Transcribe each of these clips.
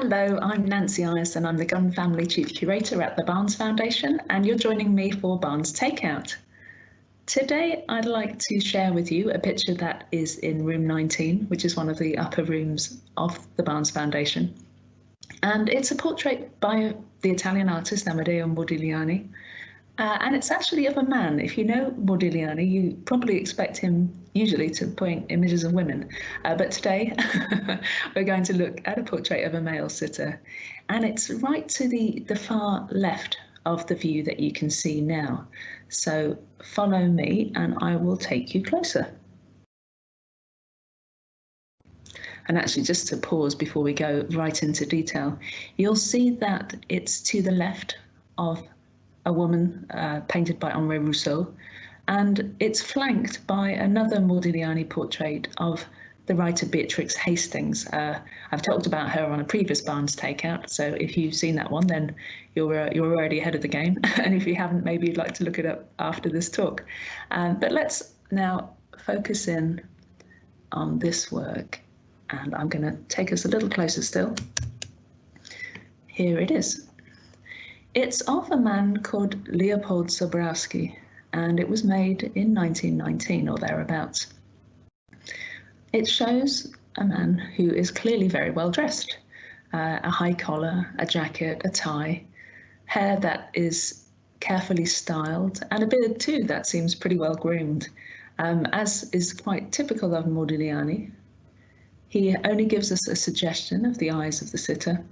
Hello, I'm Nancy and I'm the Gunn Family Chief Curator at the Barnes Foundation and you're joining me for Barnes Takeout. Today I'd like to share with you a picture that is in room 19, which is one of the upper rooms of the Barnes Foundation. And it's a portrait by the Italian artist Amedeo Modigliani, uh, and it's actually of a man. If you know Modigliani, you probably expect him usually to point images of women. Uh, but today we're going to look at a portrait of a male sitter. And it's right to the, the far left of the view that you can see now. So follow me and I will take you closer. And actually, just to pause before we go right into detail, you'll see that it's to the left of a woman uh, painted by Henri Rousseau, and it's flanked by another Modigliani portrait of the writer Beatrice Hastings. Uh, I've talked about her on a previous Barnes takeout, so if you've seen that one, then you're uh, you're already ahead of the game. and if you haven't, maybe you'd like to look it up after this talk. Um, but let's now focus in on this work, and I'm going to take us a little closer still. Here it is. It's of a man called Leopold Zborowski, and it was made in 1919 or thereabouts. It shows a man who is clearly very well dressed. Uh, a high collar, a jacket, a tie, hair that is carefully styled, and a beard too that seems pretty well groomed, um, as is quite typical of Modigliani. He only gives us a suggestion of the eyes of the sitter,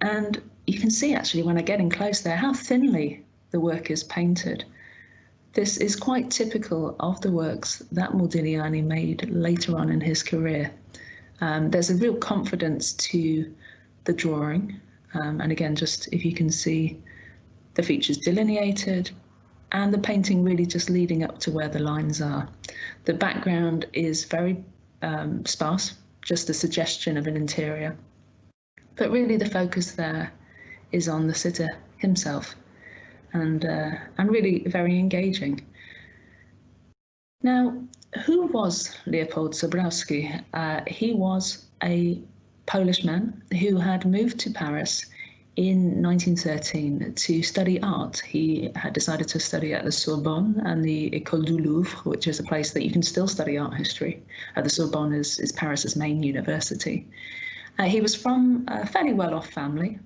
and you can see actually when I get in close there how thinly the work is painted. This is quite typical of the works that Modigliani made later on in his career. Um, there's a real confidence to the drawing, um, and again, just if you can see the features delineated and the painting really just leading up to where the lines are. The background is very um, sparse, just a suggestion of an interior. But really the focus there is on the sitter himself and, uh, and really very engaging. Now, who was Leopold Zborowski? Uh, he was a Polish man who had moved to Paris in 1913 to study art. He had decided to study at the Sorbonne and the École du Louvre, which is a place that you can still study art history. Uh, the Sorbonne is, is Paris's main university. Uh, he was from a fairly well-off family,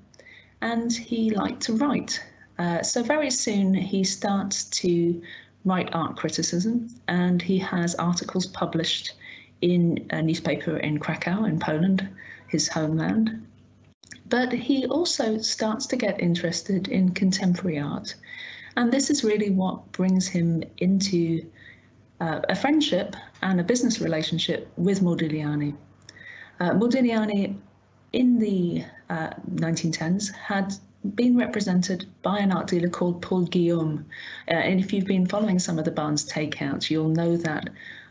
and he liked to write. Uh, so very soon he starts to write art criticism and he has articles published in a newspaper in Krakow in Poland, his homeland. But he also starts to get interested in contemporary art. And this is really what brings him into uh, a friendship and a business relationship with Modigliani. Uh, Modigliani in the uh, 1910s had been represented by an art dealer called Paul Guillaume. Uh, and if you've been following some of the Barnes takeouts, you'll know that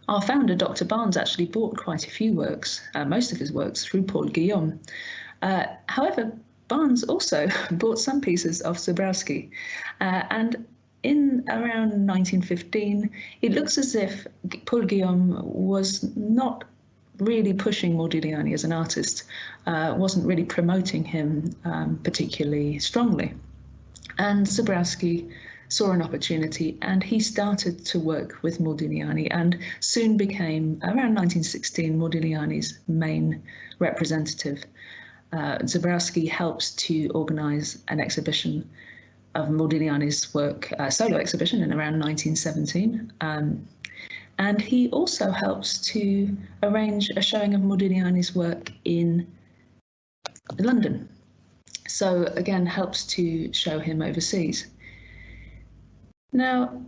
our founder, Dr. Barnes, actually bought quite a few works, uh, most of his works, through Paul Guillaume. Uh, however, Barnes also bought some pieces of Zborowski. Uh, and in around 1915, it looks as if Paul Guillaume was not really pushing Modigliani as an artist, uh, wasn't really promoting him um, particularly strongly. And Zborowski saw an opportunity and he started to work with Modigliani and soon became, around 1916, Modigliani's main representative. Uh, Zborowski helps to organize an exhibition of Modigliani's work, a solo exhibition in around 1917. Um, and he also helps to arrange a showing of Modigliani's work in London. So again, helps to show him overseas. Now,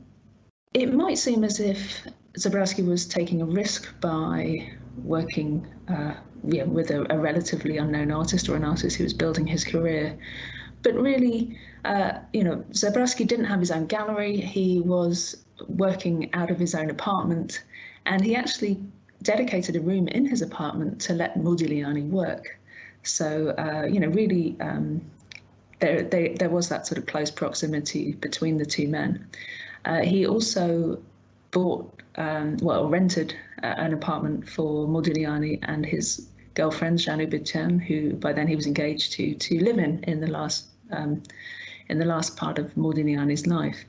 it might seem as if Zborowski was taking a risk by working uh, yeah, with a, a, relatively unknown artist or an artist who was building his career. But really, uh, you know, Zborowski didn't have his own gallery. He was working out of his own apartment, and he actually dedicated a room in his apartment to let Modigliani work. So, uh, you know, really, um, there, they, there was that sort of close proximity between the two men. Uh, he also bought, um, well, rented uh, an apartment for Modigliani and his girlfriend, Jeanne Hébuterne, who by then he was engaged to, to live in in the last um, in the last part of Modigliani's life.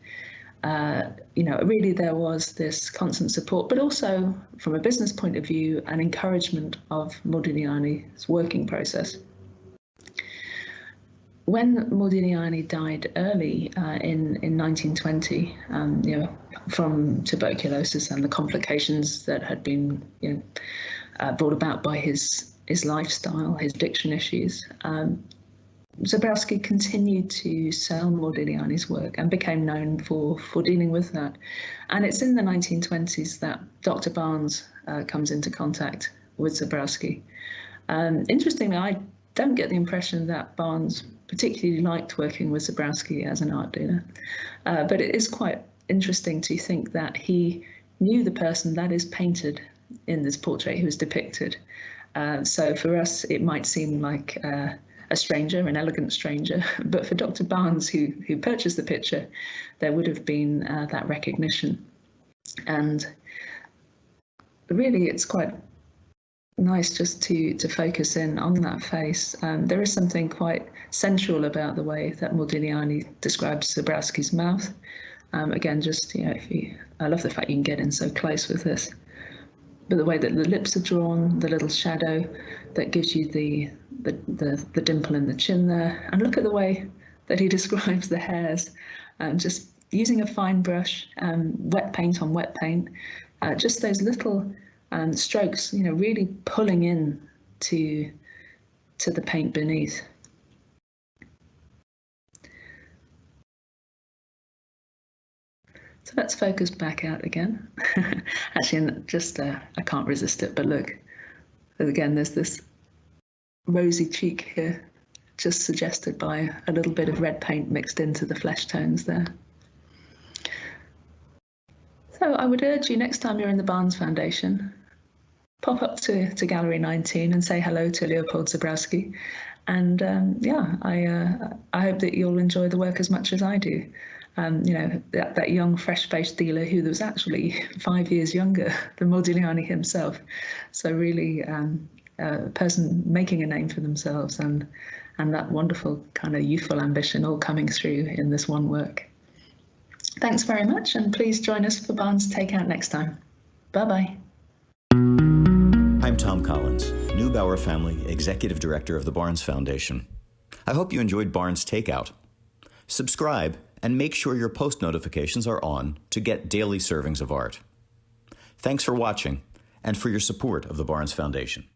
Uh, you know, really there was this constant support, but also from a business point of view, an encouragement of Modigliani's working process. When Modigliani died early uh, in in 1920, um, you know, from tuberculosis and the complications that had been you know, uh, brought about by his his lifestyle, his addiction issues, um, Zebrowski continued to sell Modigliani's work and became known for, for dealing with that. And it's in the 1920s that Dr. Barnes uh, comes into contact with Zebrowski. Um, interestingly, I don't get the impression that Barnes particularly liked working with Zebrowski as an art dealer, uh, but it is quite interesting to think that he knew the person that is painted in this portrait who is depicted. Uh, so for us, it might seem like uh, a stranger, an elegant stranger. But for Dr. Barnes, who, who purchased the picture, there would have been uh, that recognition. And really, it's quite nice just to, to focus in on that face. Um, there is something quite sensual about the way that Modigliani describes Zebrowski's mouth. Um, again, just, you know, if you, I love the fact you can get in so close with this but the way that the lips are drawn, the little shadow that gives you the, the, the, the dimple in the chin there. And look at the way that he describes the hairs, um, just using a fine brush, um, wet paint on wet paint, uh, just those little um, strokes, you know, really pulling in to, to the paint beneath. So let's focus back out again. Actually, just uh, I can't resist it, but look, again, there's this rosy cheek here, just suggested by a little bit of red paint mixed into the flesh tones there. So I would urge you next time you're in the Barnes Foundation, pop up to, to Gallery 19 and say hello to Leopold Zebrowski. And um, yeah, I, uh, I hope that you'll enjoy the work as much as I do um, you know, that, that young, fresh-faced dealer who was actually five years younger than Modigliani himself. So really um, a person making a name for themselves and, and that wonderful kind of youthful ambition all coming through in this one work. Thanks very much, and please join us for Barnes Takeout next time. Bye-bye. I'm Tom Collins, Neubauer Family Executive Director of the Barnes Foundation. I hope you enjoyed Barnes Takeout. Subscribe and make sure your post notifications are on to get daily servings of art. Thanks for watching and for your support of the Barnes Foundation.